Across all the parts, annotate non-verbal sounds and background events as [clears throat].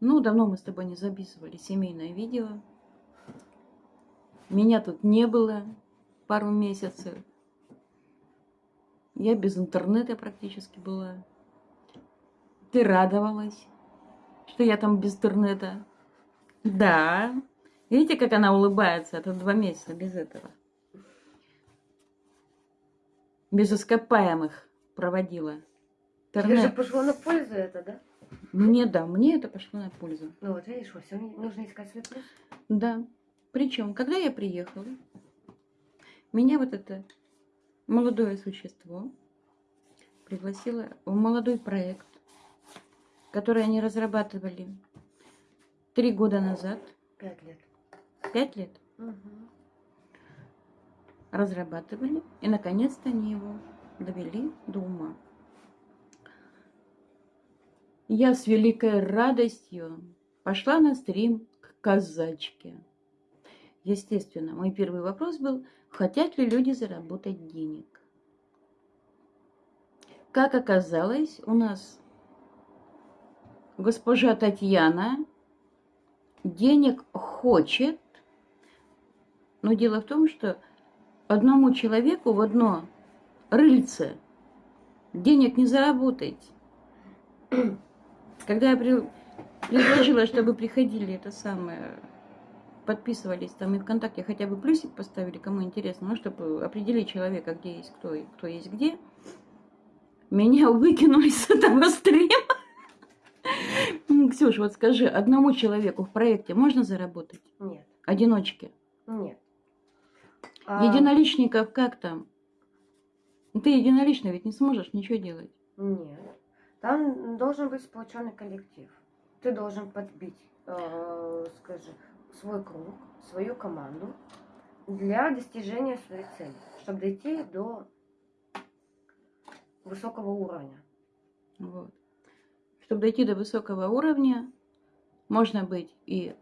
Ну, давно мы с тобой не записывали семейное видео. Меня тут не было пару месяцев. Я без интернета практически была. Ты радовалась, что я там без интернета. Да. Видите, как она улыбается? Это два месяца без этого. Без ископаемых проводила. Тебе же пошло на пользу это, да? Мне да, мне это пошло на пользу. Ну вот видишь, во всем нужно искать свой плюс. Да. Причем, когда я приехала, меня вот это молодое существо пригласило в молодой проект, который они разрабатывали три года назад. Пять лет. Пять лет? Угу. Разрабатывали, и наконец-то они его довели до ума. Я с великой радостью пошла на стрим к казачке. Естественно, мой первый вопрос был, хотят ли люди заработать денег. Как оказалось, у нас госпожа Татьяна денег хочет, но дело в том, что одному человеку в одно рыльце денег не заработать. Когда я предложила, чтобы приходили это самое подписывались там и ВКонтакте хотя бы плюсик поставили, кому интересно, ну, чтобы определить человека, где есть кто и кто есть где, меня [laughs] выкинули с этого стрима. Ксюш, вот скажи, одному человеку в проекте можно заработать? Нет. Одиночке? Нет. А... Единоличников как там? Ты единолично ведь не сможешь ничего делать. Нет. Там должен быть сплоченный коллектив. Ты должен подбить, э, скажи, свой круг, свою команду для достижения своей цели, чтобы дойти до высокого уровня. Вот. Чтобы дойти до высокого уровня, можно быть и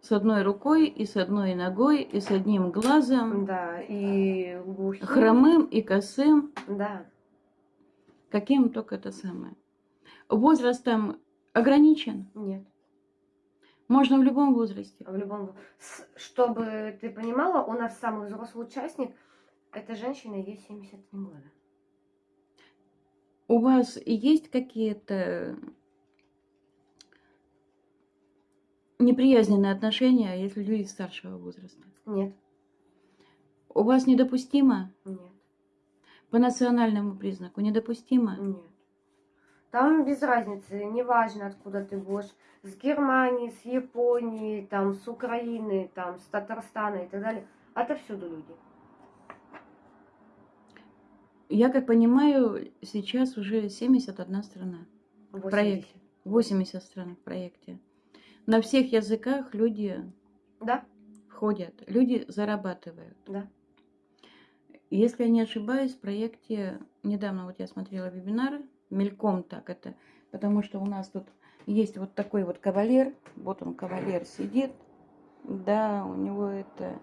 с одной рукой, и с одной ногой, и с одним глазом. Да, и глухим. Хромым и косым. Да. Каким только это самое. Возраст там ограничен? Нет. Можно в любом возрасте. В любом. Чтобы ты понимала, у нас самый взрослый участник, это женщина, ей 73 года. У вас есть какие-то неприязненные отношения, если люди старшего возраста? Нет. У вас недопустимо? Нет. По национальному признаку недопустимо? Нет. Там без разницы, неважно откуда ты будешь, с Германии, с Японии, там, с Украины, там, с Татарстана и так далее. Отовсюду люди. Я как понимаю, сейчас уже 71 страна 80. в проекте. 80 стран в проекте. На всех языках люди да. входят, люди зарабатывают. Да. Если я не ошибаюсь, в проекте, недавно вот я смотрела вебинары, мельком так это, потому что у нас тут есть вот такой вот кавалер, вот он кавалер сидит, да, у него это,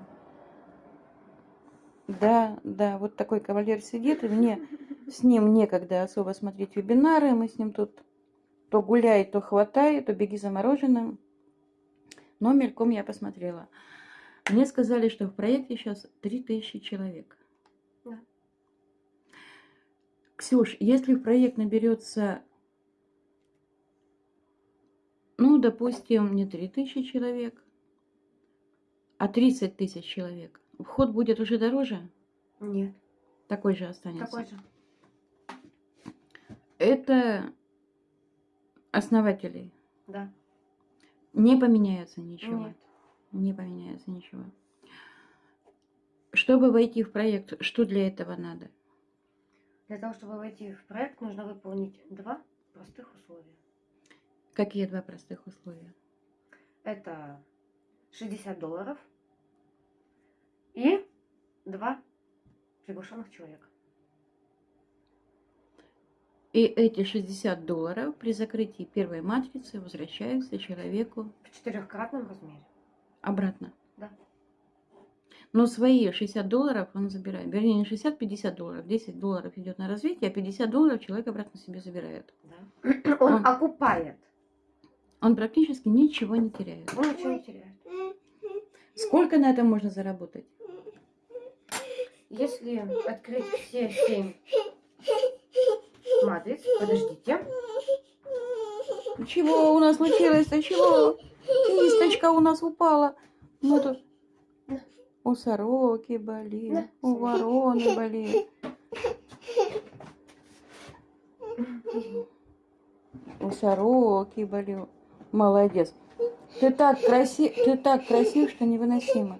да, да, вот такой кавалер сидит, и мне с ним некогда особо смотреть вебинары, мы с ним тут то гуляй, то хватай, то беги за мороженым, но мельком я посмотрела. Мне сказали, что в проекте сейчас 3000 человек. Ксюш, если в проект наберется, ну, допустим, не 3000 человек, а 30 тысяч человек, вход будет уже дороже? Нет. Такой же останется? Такой же. Это основатели? Да. Не поменяется ничего? Нет. Не поменяется ничего. Чтобы войти в проект, что для этого надо? Для того, чтобы войти в проект, нужно выполнить два простых условия. Какие два простых условия? Это 60 долларов и два приглашенных человека. И эти 60 долларов при закрытии первой матрицы возвращаются человеку в четырехкратном размере. Обратно. Да. Но свои 60 долларов он забирает. Вернее, не 60, 50 долларов. 10 долларов идет на развитие, а 50 долларов человек обратно себе забирает. Да. [clears throat] Он, он окупает. Он практически ничего не теряет. Он ничего не теряет. Сколько на этом можно заработать? Если открыть все семь матриц, подождите. Чего у нас случилось-то? Чего? Кисточка у нас упала. Мы тут... У сороки болит, у вороны [laughs] болит. У сороки болел. Молодец. Ты так красив, ты так красив, что невыносимо.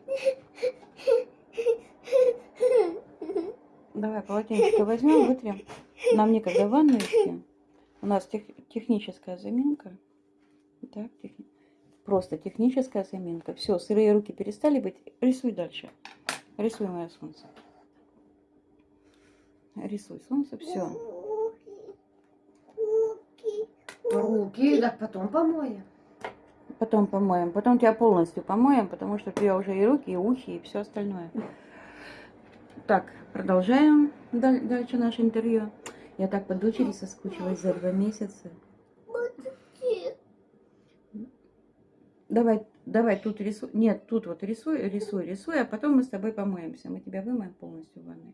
Давай полотенечко возьмем, вытрем. Нам некогда в ванну идти. У нас тех, техническая заминка. Так, техни... Просто техническая заминка. Все, сырые руки перестали быть. Рисуй дальше. Рисуй мое солнце. Рисуй солнце, все. Руки, так потом помоем. Потом помоем. Потом тебя полностью помоем, потому что у тебя уже и руки, и ухи, и все остальное. Так, продолжаем даль- дальше наше интервью. Я так по дочери соскучилась за два месяца. Давай, давай тут рисуй. Нет, тут вот рисуй, рисуй, рисуй, а потом мы с тобой помоемся. Мы тебя вымоем полностью в ванной.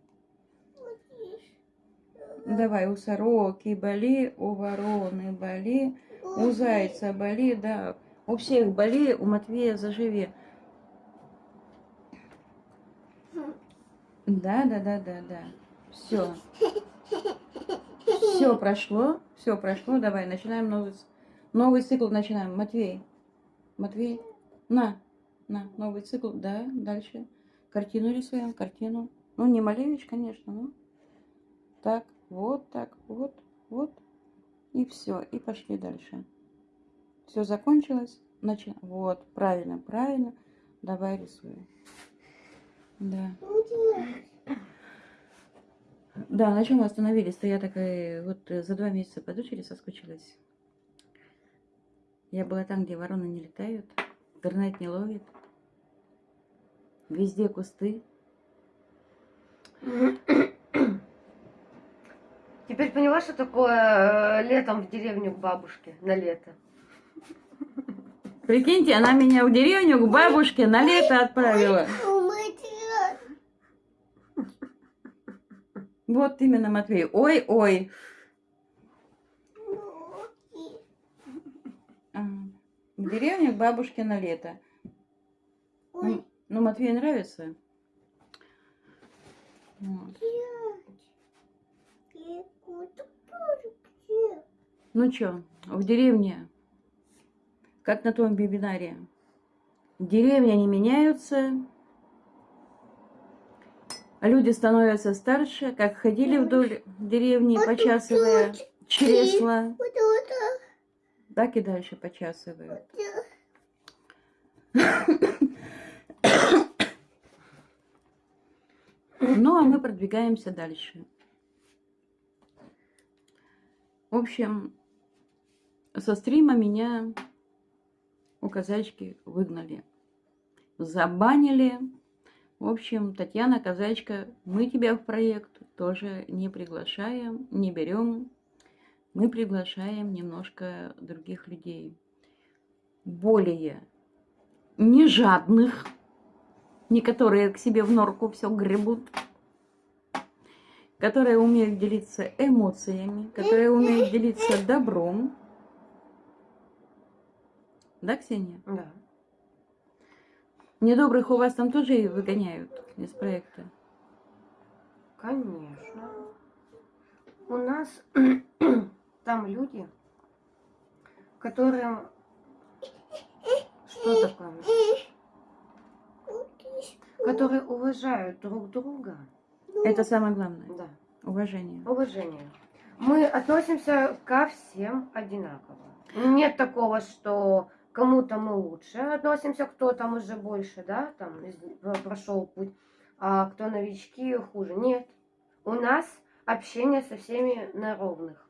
Давай, у сороки боли, у вороны боли, у зайца боли, да. У всех боли, у Матвея заживи. Да, да, да, да, да. Все. Все прошло, все прошло. Давай, начинаем новый, новый цикл. Начинаем. Матвей, Матвей, на, на, новый цикл. Да, дальше. Картину рисуем, картину. Ну, не Малевич, конечно, ну. Так, вот так, вот, вот. И все, и пошли дальше. Все закончилось. Начи... Вот, правильно, правильно. Давай рисуем. Да. Да, на чем мы остановились-то? Я такая вот э, за два месяца по дочери соскучилась. Я была там, где вороны не летают, интернет не ловит. Везде кусты. Теперь поняла, что такое э, летом в деревню к бабушке на лето? Прикиньте, она меня в деревню к бабушке на лето отправила. Вот именно, Матвей. Ой, ой. А, В деревню к бабушке на лето. Ну, ну, Матвею нравится. Вот. Ну чё, в деревне, как на том вебинаре, деревни не меняются, а люди становятся старше, как ходили вдоль деревни, почасывая чресла, так и дальше почасывают. Ну, а мы продвигаемся дальше. В общем, со стрима меня у казачки выгнали. Забанили. В общем, Татьяна Казачка, мы тебя в проект тоже не приглашаем, не берем. Мы приглашаем немножко других людей. Более не жадных, не которые к себе в норку все гребут, которые умеют делиться эмоциями, которые умеют делиться добром. Да, Ксения? Да. Недобрых у вас там тоже и выгоняют из проекта. Конечно. У нас там люди, которым... Что такое? Которые уважают друг друга. Это самое главное. Да. Уважение. Уважение. Мы относимся ко всем одинаково. Нет такого, что кому-то мы лучше относимся, кто там уже больше, да, там прошел путь, а кто новички хуже. Нет. У нас общение со всеми на ровных.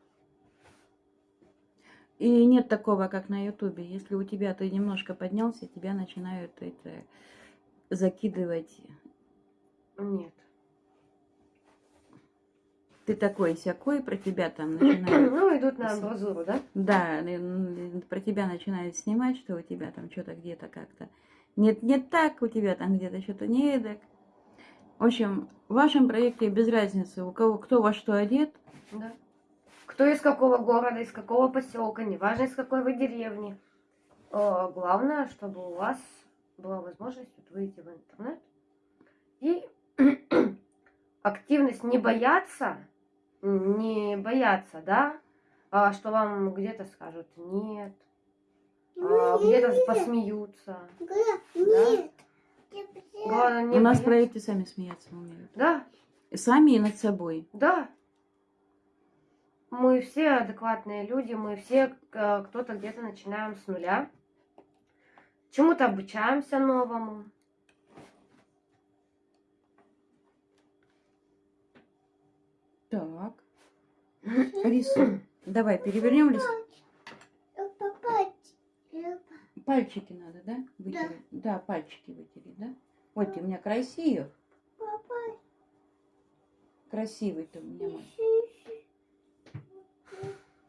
И нет такого, как на Ютубе. Если у тебя ты немножко поднялся, тебя начинают это закидывать. Нет. ты такой сякой, про тебя там [clears throat] начинают Ну, идут на амбразуру, да? Да, про тебя начинают снимать, что у тебя там что-то где-то как-то. Нет, не так, у тебя там где-то что-то не эдак. В общем, в вашем проекте без разницы, у кого кто во что одет. Да. Кто из какого города, из какого поселка, неважно из какой вы деревни. Главное, чтобы у вас была возможность выйти в интернет и [clears throat] активность не бояться, не бояться, да, а, что вам где-то скажут нет, а, где-то посмеются. Нет. Главное, не у нас в бояться. проекте сами смеяться умеют. Да, Сами и над собой. Да. Мы все адекватные люди, мы все э, кто-то где-то начинаем с нуля. Чему-то обучаемся новому. Так. Рисуем. Давай, перевернем лист. Пальчики надо, да? Вытереть. Да. пальчики вытереть, да? Вот ты у меня красив. Попасть. Красивый ты у меня мой.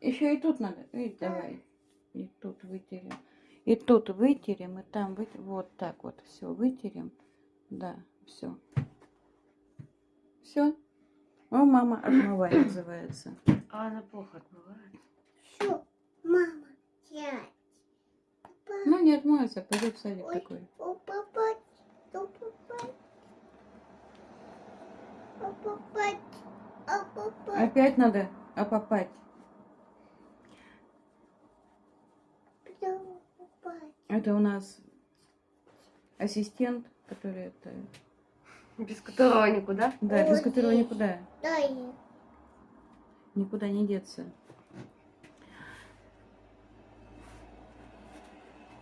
Еще и тут надо. И давай. И тут вытерем. И тут вытерем, и там вытерем. Вот так вот. Все, вытерем. Да, все. Все. О, мама, отмывай [coughs] называется. А она плохо отмывает. Что? Мама, сядь. Ну, не отмоется, пойдет в садик Ой. такой. О, попасть. О, попасть. Опять надо опопать. О, попасть. Это у нас ассистент, который это... Без которого никуда. Да, без которого никуда, Дай. никуда не деться.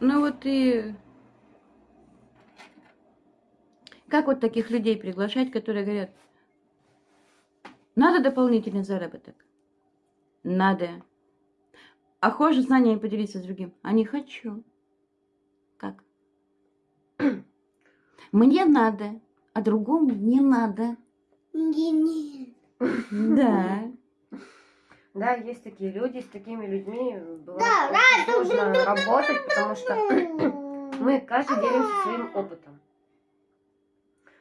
Ну вот и... Как вот таких людей приглашать, которые говорят, надо дополнительный заработок? Надо. А хочешь знаниями поделиться с другим? А не хочу. Как? Мне надо, а другому не надо. Не, не. Да. Да, есть такие люди, с такими людьми бывает Да, очень да, сложно да, да, работать, потому что мы каждый делимся своим опытом.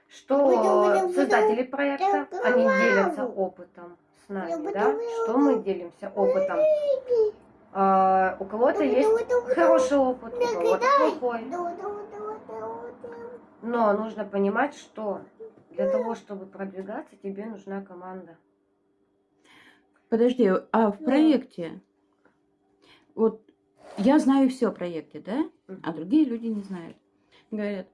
Что создатели проекта, они делятся опытом с нами, да? Что мы делимся опытом. А, у кого-то есть хороший опыт, у кого-то плохой. Но нужно понимать, что для того, чтобы продвигаться, тебе нужна команда. Подожди, а в Да. проекте, вот я знаю все о проекте, да? А другие люди не знают. Говорят,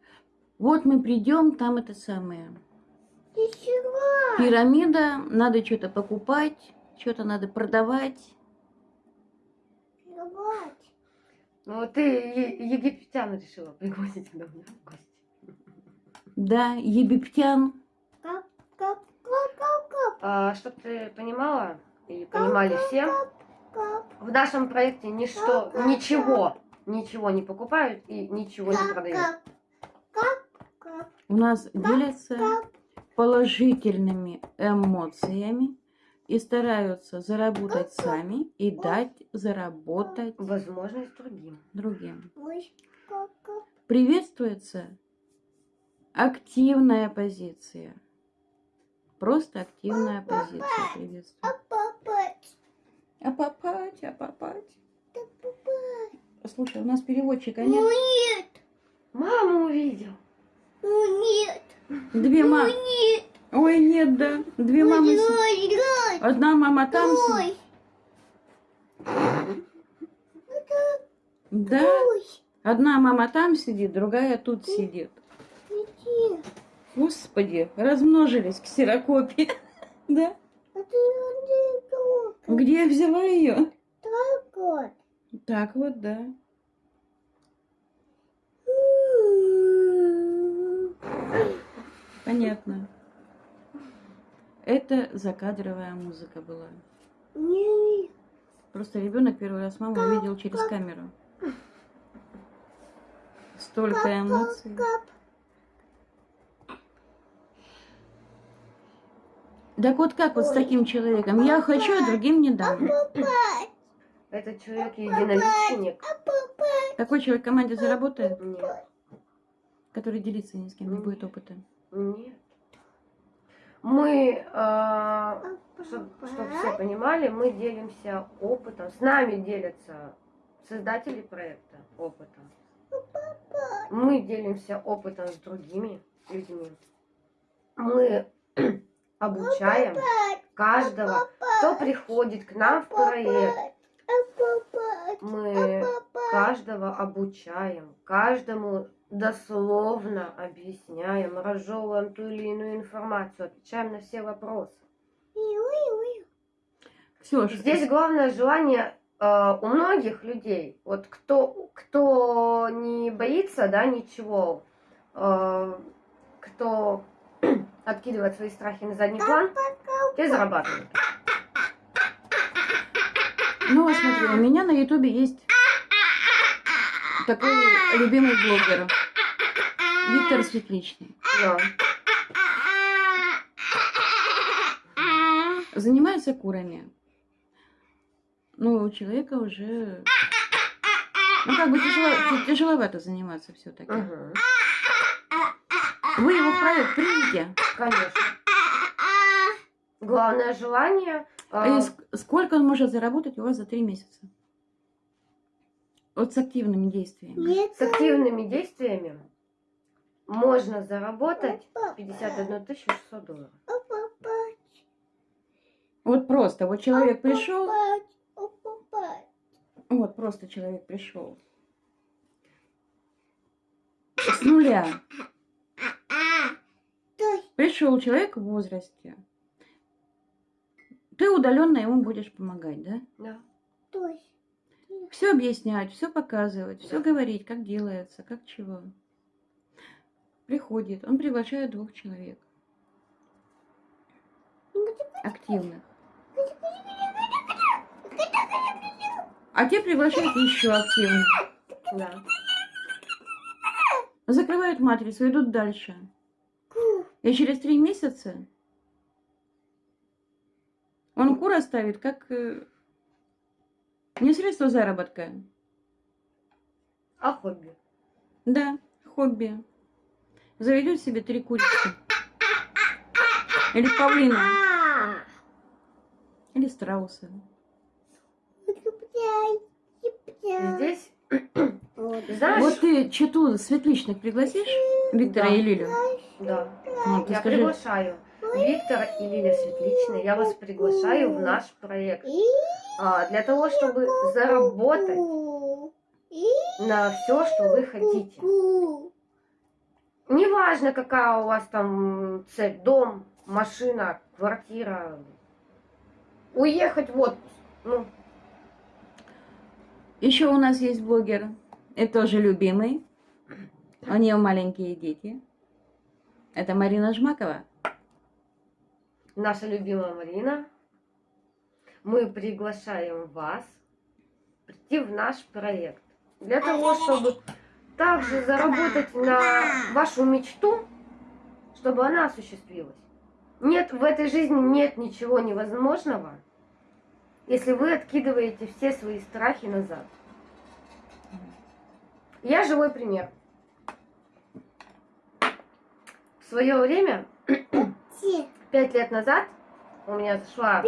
вот мы придем, там это самое. Пирамида, надо что-то покупать, что-то надо продавать. Ну, ты египтян решила пригласить да, в гости. Да, египтян. А, чтоб ты понимала, и понимали все, в нашем проекте ничто, ничего, ничего не покупают и ничего не продают. У нас делятся положительными эмоциями и стараются заработать сами и дать заработать Возможность другим. другим. Приветствуется активная позиция. Просто активная позиция приветствует. А попать, а попать. Слушай, у нас переводчика нет. Маму увидел. Две мамы. Ой, нет, да. Две мамы. си- Одна мама там сидит. Да. Одна мама там сидит, другая тут сидит. Господи, размножились ксерокопии. [laughs] Да? Где я взяла ее? Так вот, да. Понятно. Это закадровая музыка была. Просто ребенок первый раз маму увидел через камеру. Столько эмоций. Так вот как вот с таким человеком? Я хочу, а другим не дам. Этот человек единоличник. Такой человек в команде заработает, Нет. который делиться ни с кем не будет опыта. Нет. Мы, чтобы все понимали, мы делимся опытом. С нами делятся создатели проекта опытом. Мы делимся опытом с другими людьми. Мы обучаем каждого, кто приходит к нам в проект. Мы каждого обучаем, каждому дословно объясняем, разжевываем ту или иную информацию, отвечаем на все вопросы. Все, Здесь главное желание э, у многих людей, вот кто, кто не боится, да, ничего, э, кто откидывает свои страхи на задний план, те зарабатывают. Ну, вот смотри, у меня на ютубе есть такой любимый блогер. Виктор Светличный. Да. Занимается курами. Ну, у человека уже... Ну, как бы тяжело, тяжеловато заниматься все-таки. Мгм. Вы его в проект примите. Конечно. [laughs] Главное желание. А ск- сколько он может заработать у вас за три месяца? Вот с активными действиями. с активными действиями можно заработать 51 600 долларов. Вот просто, вот человек пришел, вот просто человек пришел. С нуля. Пришел человек в возрасте. Ты удаленно ему будешь помогать, да? Да. Все объяснять, все показывать, все говорить, как делается, как чего. Приходит, он приглашает двух человек. Активных. А те приглашают еще активных. Да. Закрывают матрицу, идут дальше. И через три месяца он кура ставит как э, не средство заработка, А хобби? да, хобби. Заведет себе три курицы. Или павлина, или страуса. Здесь, знаешь, Вот ты читу светличных пригласишь, Виктора Да. и Лилю? да, Ну, я скажи, приглашаю Виктора и Лилия Светличная, я вас приглашаю в наш проект. А, для того, чтобы заработать на все, что вы хотите. Неважно, какая у вас там цель, дом, машина, квартира, уехать в отпуск. Ну, Еще у нас есть блогер, это тоже любимый. У нее маленькие дети. Это Марина Жмакова. наша любимая Марина, мы приглашаем вас прийти в наш проект для того, чтобы также заработать на вашу мечту, чтобы она осуществилась. Нет, в этой жизни нет ничего невозможного, если вы откидываете все свои страхи назад. Я живой пример. В свое время, пять лет назад, у меня зашла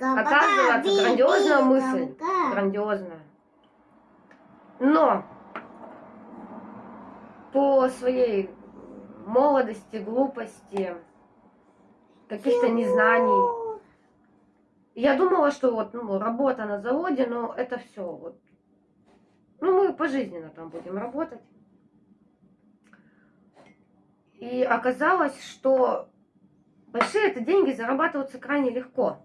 Оказывается, грандиозная мысль. грандиозная. Но по своей молодости, глупости, каких-то незнаний, я думала, что вот ну, работа на заводе, но это все. Вот. Ну, мы пожизненно там будем работать. И оказалось, что большие это деньги зарабатываются крайне легко,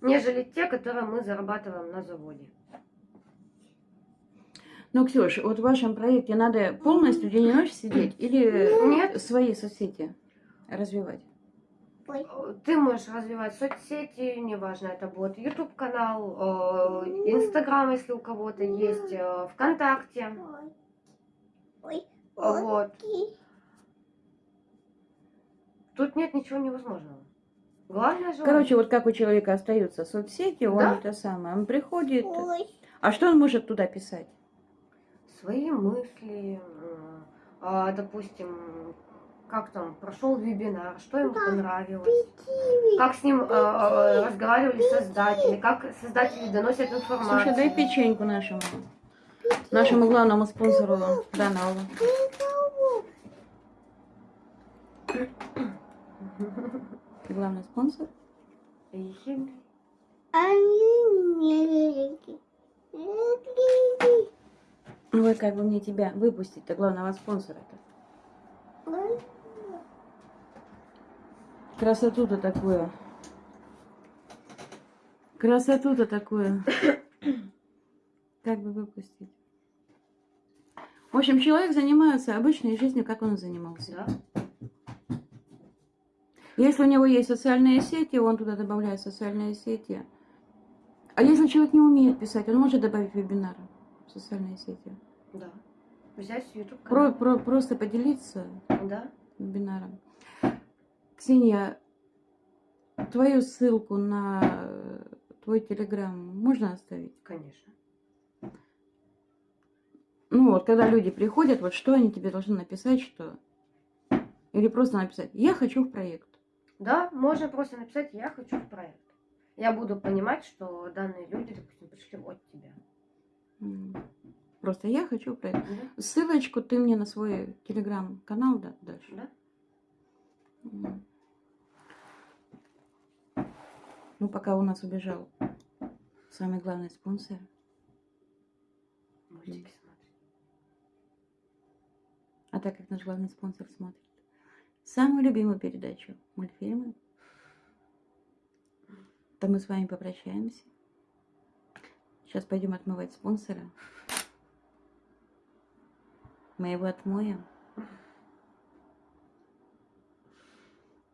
нежели те, которые мы зарабатываем на заводе. Ну, Ксюш, вот в вашем проекте надо полностью день и ночь сидеть или Нет. свои соцсети развивать? Ты можешь развивать соцсети, неважно, это будет YouTube канал, Инстаграм, если у кого-то есть, э, ВКонтакте. Вот. Тут нет ничего невозможного. Главное желание. Короче, вот как у человека остаются соцсети, он Да. это самое, он приходит. Ой. А что он может туда писать? свои мысли, а, допустим, как там прошел вебинар, что ему понравилось, как с ним а, а, разговаривали создатели, как создатели доносят информацию. Слушай, дай печеньку нашему, нашему главному спонсору канала. Главный спонсор? Ну вот как бы мне тебя выпустить-то, главного спонсора-то. Красоту-то такую. Красоту-то такую. Как бы выпустить? В общем, человек занимается обычной жизнью, как он занимался. Да? Если у него есть социальные сети, он туда добавляет социальные сети. А если человек не умеет писать, он может добавить вебинары в социальные сети. Да. Взять YouTube Про- про- просто поделиться Да? вебинаром. Ксения, твою ссылку на твой телеграм можно оставить? Конечно. Ну вот, когда люди приходят, вот что они тебе должны написать, что... Или просто написать, я хочу в проект. Да, можно просто написать «Я хочу в проект». Я буду понимать, что данные люди, допустим, пришли от тебя. Просто я хочу в проект. Да? Ссылочку ты мне на свой телеграм-канал да, дашь? Да? Ну, пока у нас убежал самый главный спонсор. Мультики. А так как наш главный спонсор смотрит самую любимую передачу мультфильмы, то мы с вами попрощаемся. Сейчас пойдем отмывать спонсора. Мы его отмоем.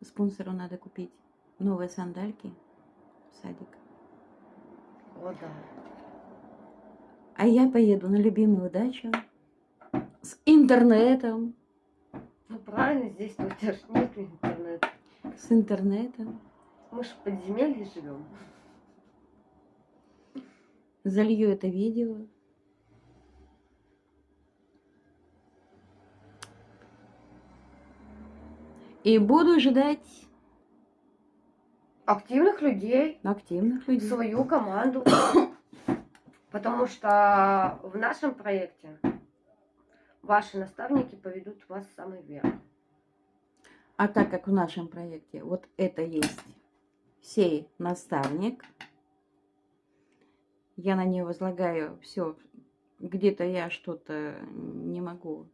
Спонсору надо купить новые сандальки садик. О, да. А я поеду на любимую дачу с интернетом. Ну правильно, здесь у тебя ж нет интернета. С интернетом. Мы же в подземелье живем. Залью это видео. И буду ждать Активных людей, активных людей. свою команду. [coughs] Потому что в нашем проекте ваши наставники поведут вас в самый верх. А так как в нашем проекте вот это есть сей наставник, я на нее возлагаю все, где-то я что-то не могу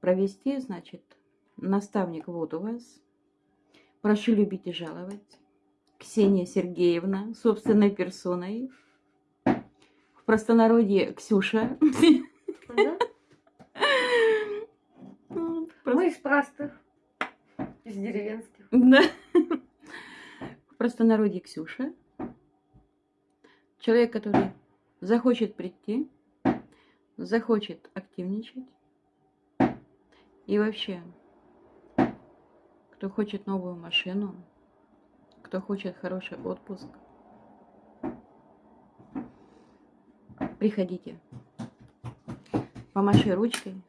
провести, значит, наставник вот у вас. Прошу любить и жаловать. Ксения Сергеевна, собственной персоной. В простонародье Ксюша. Да? Мы из простых, из деревенских. Да. В простонародье Ксюша. Человек, который захочет прийти, захочет активничать. И вообще, кто хочет новую машину, кто хочет хороший отпуск, приходите. Помаши ручкой,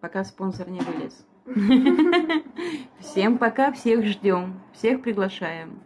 пока спонсор не вылез. [laughs] Всем пока, всех ждем, всех приглашаем.